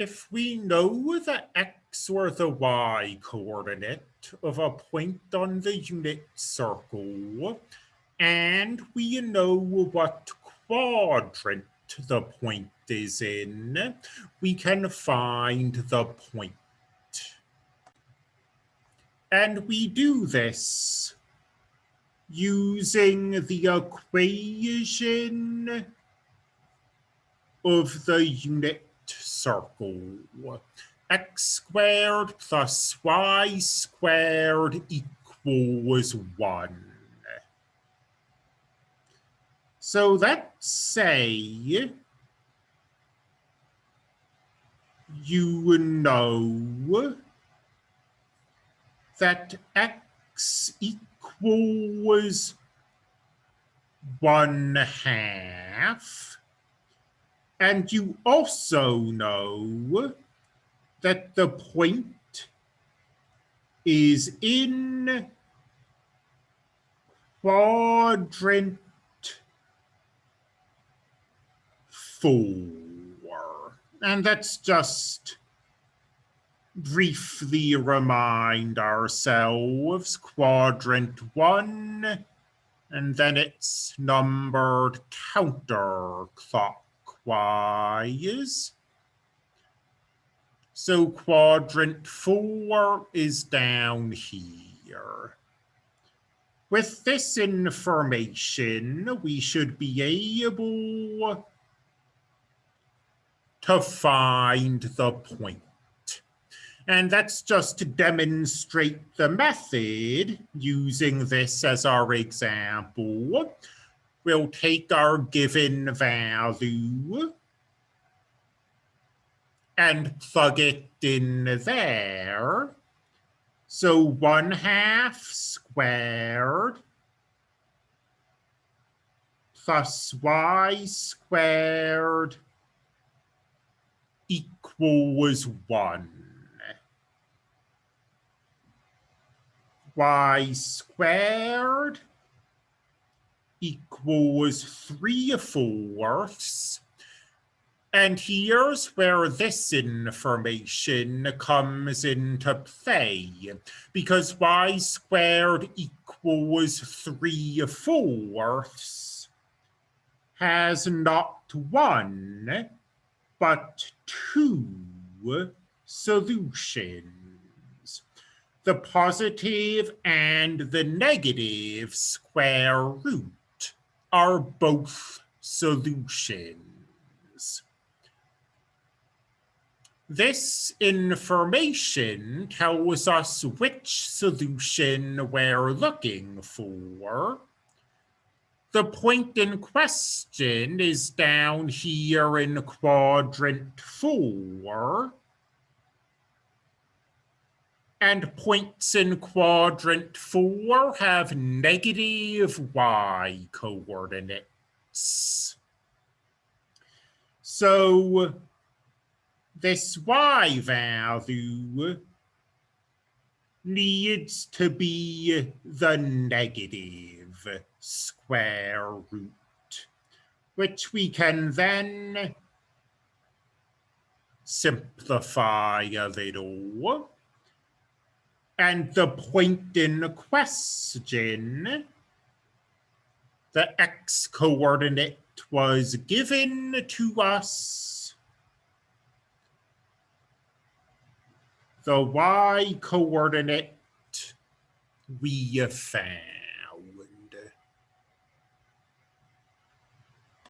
If we know the x or the y coordinate of a point on the unit circle, and we know what quadrant the point is in, we can find the point. And we do this using the equation of the unit circle. x squared plus y squared equals 1. So let's say you know that x equals 1 half and you also know that the point is in quadrant four. And let's just briefly remind ourselves quadrant one, and then it's numbered counterclockwise wise. So quadrant four is down here. With this information, we should be able to find the point. And that's just to demonstrate the method using this as our example we'll take our given value and plug it in there. So 1 half squared plus y squared equals 1. y squared equals 3 fourths. And here's where this information comes into play, because y squared equals 3 fourths has not one, but two solutions. The positive and the negative square root are both solutions. This information tells us which solution we're looking for. The point in question is down here in quadrant four. And points in quadrant four have negative y coordinates. So this y value needs to be the negative square root, which we can then simplify a little. And the point in question, the x coordinate was given to us. The y coordinate we found.